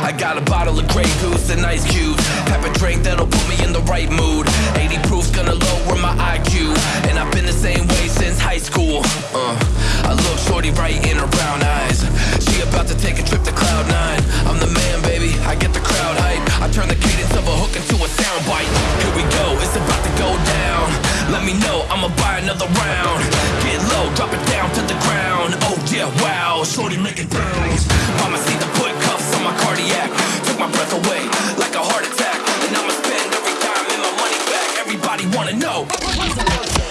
I got a bottle of Grey Goose and ice cubes. Have a drink that'll put me in the right mood. 80 proof's gonna lower my IQ. And I've been the same way since high school. Uh, I look shorty right in her brown eyes. She about to take a trip to Cloud Nine. I'm the man, baby. I get the crowd hype. I turn the cadence of a hook into a soundbite. Here we go, it's about to go down. Let me know, I'ma buy another round. Get low, drop it down to the ground. Oh yeah, wow, shorty wanna know.